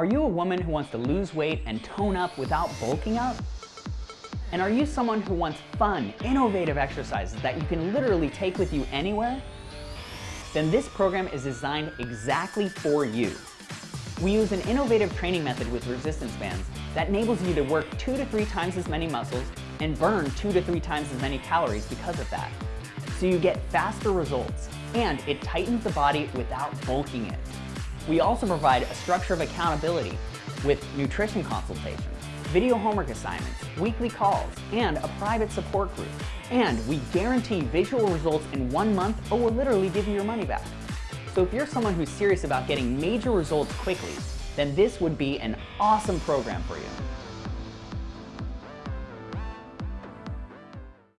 Are you a woman who wants to lose weight and tone up without bulking up? And are you someone who wants fun, innovative exercises that you can literally take with you anywhere? Then this program is designed exactly for you. We use an innovative training method with resistance bands that enables you to work two to three times as many muscles and burn two to three times as many calories because of that. So you get faster results and it tightens the body without bulking it. We also provide a structure of accountability with nutrition consultations, video homework assignments, weekly calls, and a private support group. And we guarantee visual results in one month or we'll literally give you your money back. So if you're someone who's serious about getting major results quickly, then this would be an awesome program for you.